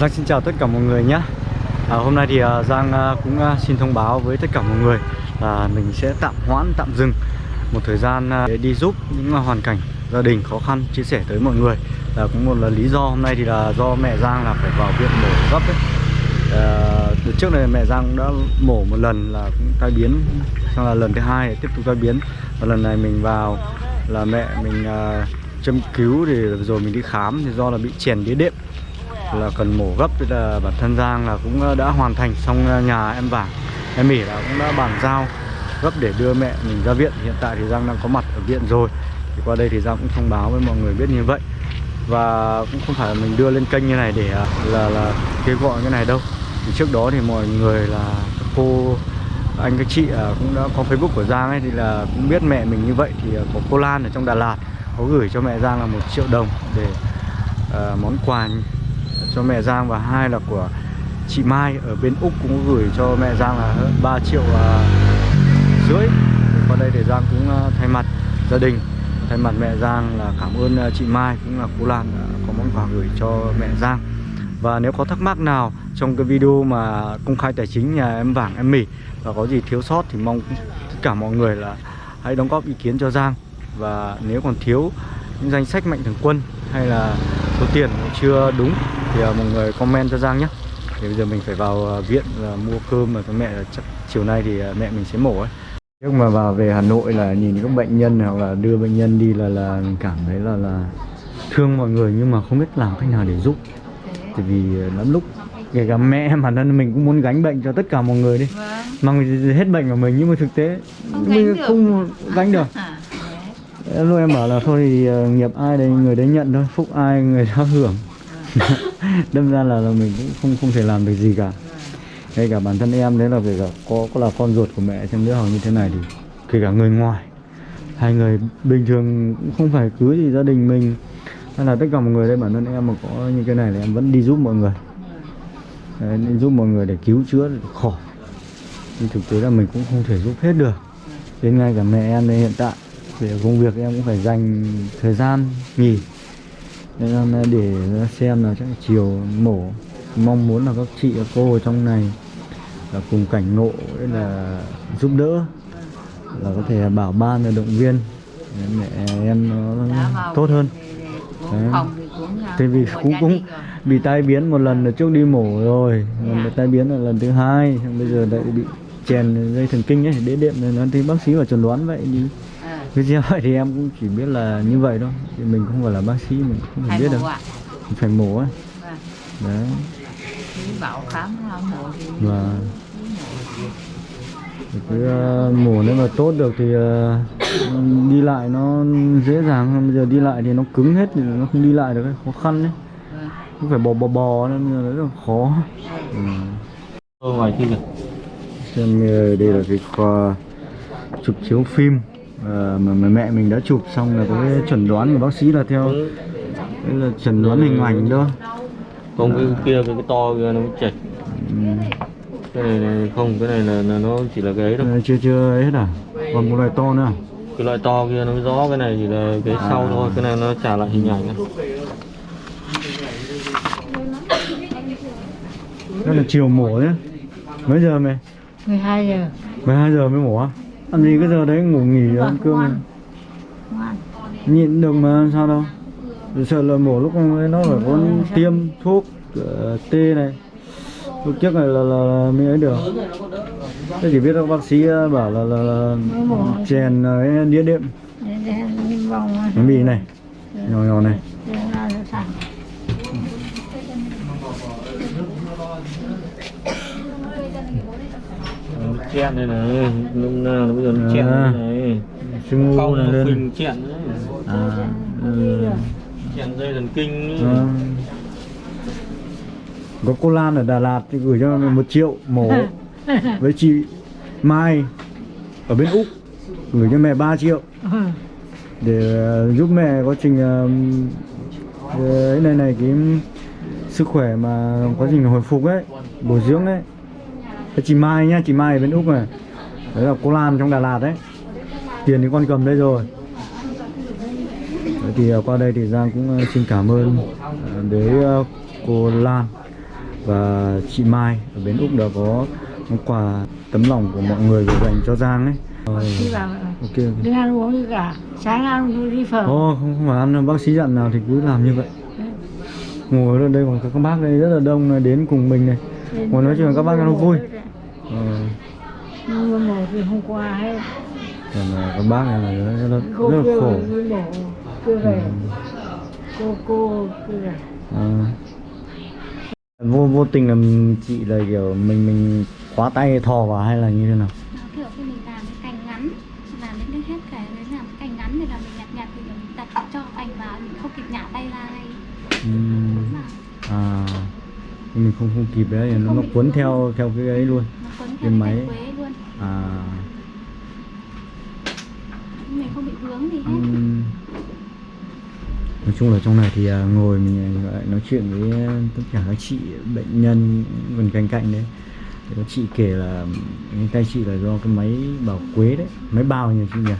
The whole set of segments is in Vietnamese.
Giang xin chào tất cả mọi người nhé. À, Hôm nay thì uh, Giang uh, cũng uh, xin thông báo với tất cả mọi người là mình sẽ tạm hoãn, tạm dừng một thời gian uh, để đi giúp những uh, hoàn cảnh gia đình khó khăn chia sẻ tới mọi người. Là cũng một là lý do hôm nay thì là do mẹ Giang là phải vào viện mổ gấp ấy. Uh, từ trước này mẹ Giang đã mổ một lần là cũng tai biến xong là lần thứ hai tiếp tục tai biến. Và lần này mình vào là mẹ mình uh, châm cứu thì rồi mình đi khám thì do là bị chèn đĩa đệm là cần mổ gấp thì là bản thân Giang là cũng đã hoàn thành xong nhà em vàng em mỉ là cũng đã bàn giao gấp để đưa mẹ mình ra viện. Hiện tại thì Giang đang có mặt ở viện rồi. Thì qua đây thì Giang cũng thông báo với mọi người biết như vậy. Và cũng không phải là mình đưa lên kênh như này để à, là là kêu gọi cái này đâu. Thì trước đó thì mọi người là các cô anh các chị à, cũng đã có Facebook của Giang ấy thì là cũng biết mẹ mình như vậy. Thì à, có cô Lan ở trong Đà Lạt có gửi cho mẹ Giang là một triệu đồng để uh, món quà cho mẹ Giang và hai là của chị Mai ở bên Úc cũng gửi cho mẹ Giang là hơn 3 triệu uh, rưỡi. Qua đây để Giang cũng à, thay mặt gia đình. Thay mặt mẹ Giang là cảm ơn à, chị Mai cũng là cô Lan có món quà gửi cho mẹ Giang. Và nếu có thắc mắc nào trong cái video mà công khai tài chính nhà em vàng em mỉ và có gì thiếu sót thì mong tất cả mọi người là hãy đóng góp ý kiến cho Giang. Và nếu còn thiếu những danh sách mạnh thường quân hay là số tiền chưa đúng thì uh, mọi người comment cho Giang nhé thì bây giờ mình phải vào uh, viện và mua cơm mà cho mẹ chắc chiều nay thì uh, mẹ mình sẽ mổ ấy. Lúc mà vào về Hà Nội là nhìn các bệnh nhân hoặc là đưa bệnh nhân đi là là mình cảm thấy là là thương mọi người nhưng mà không biết làm cách nào để giúp. Tại vì lắm lúc kể cả mẹ bản thân mình cũng muốn gánh bệnh cho tất cả mọi người đi. Vâng. mang hết bệnh của mình nhưng mà thực tế Không mình gánh được. không gánh được. À, Em lúc em bảo là thôi thì uh, nghiệp ai đấy người đấy nhận thôi phúc ai người đó hưởng đâm ra là, là mình cũng không không thể làm được gì cả. Ngay cả bản thân em đấy là kể cả có có là con ruột của mẹ trong đứa hoặc như thế này thì kể cả người ngoài hai người bình thường cũng không phải cứ gì gia đình mình. Hay là tất cả mọi người đây bản thân em mà có như cái này thì em vẫn đi giúp mọi người. Đấy, đi giúp mọi người để cứu chữa để khỏi. Nhưng thực tế là mình cũng không thể giúp hết được. Đến ngay cả mẹ em đây hiện tại về công việc em cũng phải dành thời gian nghỉ nên là để xem là chắc chiều mổ. Mong muốn là các chị các cô ở trong này là cùng cảnh ngộ đấy là giúp đỡ là có thể bảo ban là động viên. Để mẹ em nó tốt hơn. Để- để Đấy. thì Thế vì cũng cũng bị tai biến một lần là trước đi mổ rồi. Lần Dạ. tai biến là lần thứ hai. Bây giờ lại bị chèn dây thần kinh ấy đế đệm nó thì bác sĩ vào chuẩn đoán vậy đi. À, cứ như vậy thì em cũng chỉ biết là như vậy thôi. Thì mình không phải là bác sĩ mình không hai biết được mình phải mổ ấy Vâng. đấy. Bảo khám là mổ thì và thì cứ ờ, mổ nếu mà tốt được thì ờ, đi lại nó dễ dàng hơn. Bây giờ đi lại thì nó cứng hết thì nó không đi lại được ấy, khó khăn đấy. Vâng. cứ phải bò bò bò nên là rất là khó. Ừ. Ngoài kia kìa. xem ờ, đây là cái khoa chụp chiếu phim ờ, mà, mà mẹ mình đã chụp xong là có cái chẩn đoán của bác sĩ là theo đấy là chẩn đoán hình ảnh đó Không cái kia cái, cái to kia nó mới chệch. ừ. Cái này, này không, cái này là, là nó chỉ là cái ấy thôi. Chưa chưa ấy hết à còn một loại to nữa à? Cái loại to kia nó rõ, cái này chỉ là cái sau thôi, cái này nó trả lại hình ảnh. thôi. đó là chiều mổ nhé mấy giờ mày 12 giờ 12 giờ mới mổ á ăn gì cái giờ đấy ngủ nghỉ ăn cơm này. ngoan nhịn được mà sao đâu. Sợ là mổ lúc ấy nó phải có tiêm thuốc uh, tê này. Lúc trước này là, là, là mới ấy được. Tôi chỉ biết các bác sĩ ờ, bảo là, là, là chèn ờ, cái đĩa đệm. Mì này nhỏ nhỏ này Để ra cho sẵn. Nó chẹn đây này, lúc nào nó bây giờ nó chẹn À. đây này. sưng ngu này nó lên chẹn đấy. à ừ. Chẹn dây thần kinh ấy. Vâng. có cô Lan ở Đà Lạt thì gửi cho mình một triệu mổ với chị Mai ở bên Úc gửi cho mẹ 3 triệu Ừ. để ờ, giúp mẹ quá trình ờ, ờ, ấy này này cái sức khỏe mà quá trình hồi phục ấy bồi dưỡng ấy chị Mai nhá chị Mai ở bên Úc này. Đấy là cô Lan trong Đà Lạt đấy. Tiền thì con cầm đây rồi. Đấy thì ờ, qua đây thì Giang cũng ờ, xin cảm ơn đến ờ, cô Lan và chị Mai ở bến Úc đã có món quà tấm lòng của mọi người gửi dành cho Giang ấy. Ờ, ok. đừng ăn uống gì cả sáng ăn đi phở. Ồ, không, không phải ăn bác sĩ dặn nào thì cứ làm như vậy. Ngồi ở đây còn các bác đây rất là đông này, đến cùng mình này. Ngồi nói chuyện các bác cho nó vui nhưng mà mổ thì hôm qua hết còn là các bác này là rất, là- cô rất kia khổ. mổ chưa về. Cô cô kia về Ờ. vô vô tình là chị là kiểu mình mình khóa tay thò vào hay là như thế nào? Nó kiểu khi mình làm cái cành ngắn làm đến cái hết cái đấy làm cái cành ngắn thì là mình nhặt nhặt thì mình đặt cho cành vào mình không kịp nhả tay ra ngay. Mà à. Nhưng mình không không kịp đấy nó, nó cuốn theo theo cái ấy luôn. Cái theo cái máy. quế luôn à vướng gì hết. Nói chung là trong này thì à, ngồi mình à, gọi nói chuyện với à, tất cả các chị bệnh nhân gần cạnh cạnh đấy. Thì có chị kể là cái tay chị là do cái máy bảo quế đấy máy bào nhỉ chị nhỉ?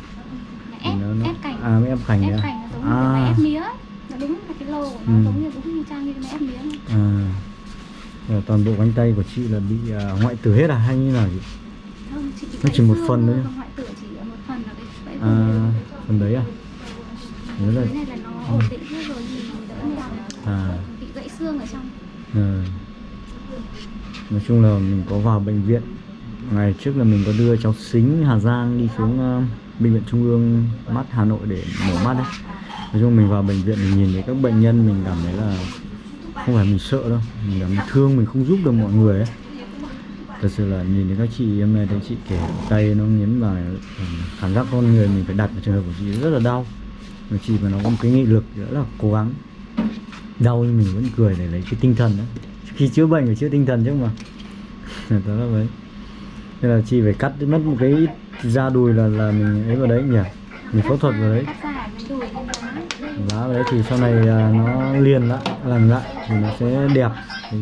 Ép, nó, nó... ép cành à máy ép cành ép đấy à? nó giống như cái máy à, ép mía nó đúng là cái lô của nó Ừ. giống như đúng như trang như cái máy ép mía à. Toàn bộ cánh tay của chị là bị à, hoại tử hết à hay như nào chị? Không chị Nó chỉ một phần thôi, hoại tử chỉ một phần là cái gãy à phần đấy à? Nhớ là cái này là nó ổn định hết rồi thì đỡ làm à. Bị gãy xương ở trong. Ờ. Nói chung là mình có vào bệnh viện. Ngày trước là mình có đưa cháu Xính Hà Giang đi xuống ờ, Bệnh viện Trung ương mắt Hà Nội để mổ mắt đấy. Nói chung mình vào bệnh viện mình nhìn thấy các bệnh nhân mình cảm thấy là Không phải mình sợ đâu. Mình cảm thấy thương mình không giúp được mọi người ấy Thật sự là nhìn thấy các chị em này thấy chị kể tay nó nghiến vào ừ, Cảm giác con người mình phải đặt vào trường hợp của chị rất là đau. Mà chị mà nó có một cái nghị lực rất là cố gắng đau nhưng mình vẫn cười để lấy cái tinh thần đó. Khi chữa bệnh phải chữa tinh thần chứ mà. Đó là vậy. Nên là chị phải cắt mất một cái da đùi là là mình ấy vào đấy nhỉ? Mình phẫu thuật vào đấy. Cắt lá vào đấy thì sau này à, nó liền lại làm lại thì nó sẽ đẹp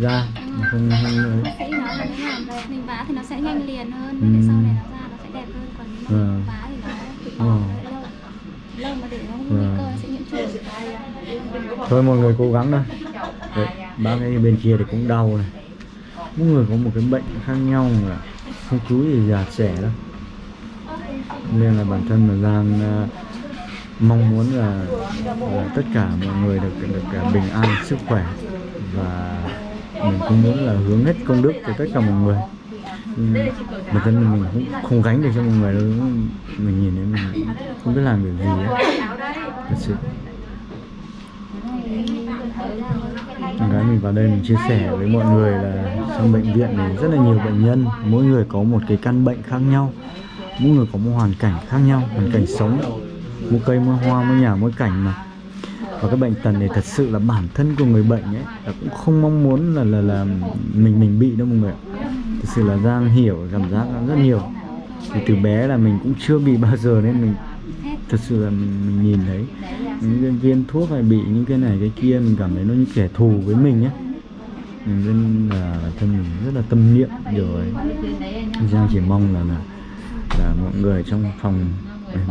da không, không ấy mình vá thì nó sẽ nhanh liền hơn để sau này nó ra nó sẽ đẹp hơn. Còn nếu Vâng. mà vá thì nó bị bò nó lâu. Lâu mà để nó nguy Vâng. cơ sẽ nhiễm trùng. Thôi mọi người cố gắng thôi. Đấy, bác ấy bên kia thì cũng đau này. Mỗi người có một cái bệnh khác nhau mà không cứ gì già trẻ đâu. Nên là bản thân là Giang à, mong muốn là, là tất cả mọi người được được à, bình an sức khỏe và mình cũng muốn là hướng hết công đức cho tất cả mọi người. Nhưng bản thân mình cũng không gánh được cho mọi người đâu mình nhìn thấy mình không biết làm được gì ấy. thật sự. Con gái mình vào đây mình chia sẻ với mọi người là trong bệnh viện này rất là nhiều bệnh nhân, mỗi người có một cái căn bệnh khác nhau, mỗi người có một hoàn cảnh khác nhau, hoàn cảnh sống. Mỗi cây, mỗi hoa, mỗi nhà, mỗi cảnh mà và cái bệnh tật này thật sự là bản thân của người bệnh ấy là cũng không mong muốn là là là mình mình bị đâu mọi người thật sự là Giang hiểu cảm giác rất nhiều. Thì từ bé là mình cũng chưa bị bao giờ nên mình thật sự là mình, nhìn thấy những cái viên thuốc hay bị những cái này cái kia mình cảm thấy nó như kẻ thù với mình ấy. Nên là thân mình rất là tâm niệm điều ấy Giang chỉ mong là là, là mọi người trong phòng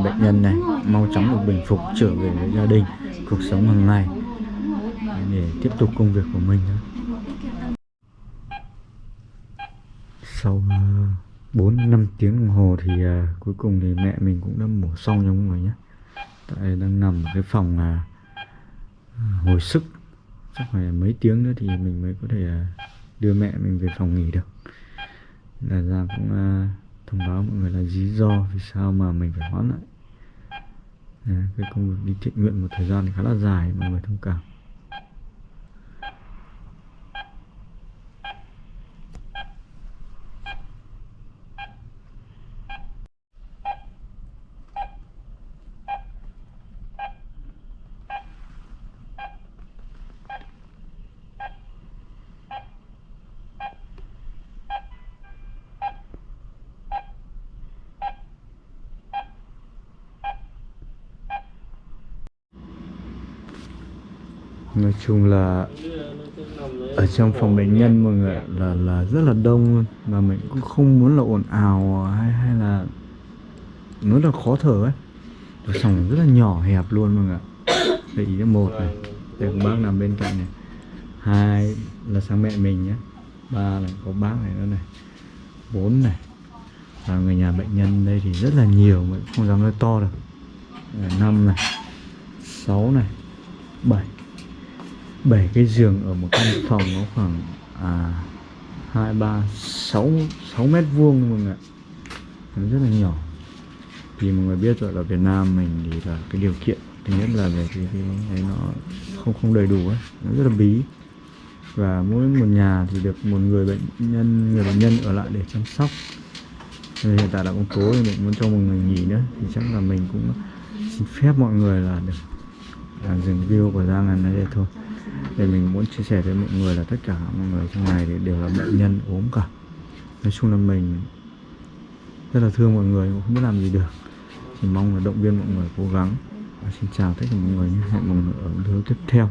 bệnh nhân này mau chóng được bình phục trở về với gia đình cuộc sống hàng ngày. Để tiếp tục công việc của mình sau ờ, bốn 4 5 tiếng đồng hồ thì uh, cuối cùng thì mẹ mình cũng đã mổ xong nha mọi người nhé. Tại đang nằm ở cái phòng là uh, hồi sức. Chắc phải mấy tiếng nữa thì mình mới có thể uh, đưa mẹ mình về phòng nghỉ được. Là ra cũng uh, thông báo mọi người là lý do vì sao mà mình phải hoãn lại à, cái công việc đi thiện nguyện một thời gian khá là dài mọi người thông cảm. Nói chung là ở trong phòng bệnh nhân mọi người là là rất là đông luôn. Mà mình cũng không muốn là ồn ào hay hay là nó là khó thở ấy. Phòng rất là nhỏ hẹp luôn mọi người để ý một này, đây có bác nằm bên cạnh này. Hai là sang mẹ mình nhé. Ba là có bác này nữa này. Bốn này. Và người nhà bệnh nhân đây thì rất là nhiều mà không dám nói to được năm này. Sáu này. Bảy bảy cái giường ở một căn phòng nó khoảng à hai ba sáu sáu mét vuông mọi người ạ. Nó rất là nhỏ. Thì mọi người biết rồi là Việt Nam mình thì là cái điều kiện thứ nhất là về cái, cái ấy nó không không đầy đủ ấy nó rất là bí. Và mỗi một nhà thì được một người bệnh nhân người bệnh nhân ở lại để chăm sóc. Nên hiện tại là ông tối thì mình muốn cho mọi người nghỉ nữa. Thì chắc là mình cũng xin phép mọi người là được à, dừng video của Giang này đây thôi để mình muốn chia sẻ với mọi người là tất cả mọi người trong này thì đều là bệnh nhân ốm cả. Nói chung là mình rất là thương mọi người cũng không biết làm gì được. Chỉ mong là động viên mọi người cố gắng. Và xin chào tất cả mọi người hẹn mọi người ở video tiếp theo.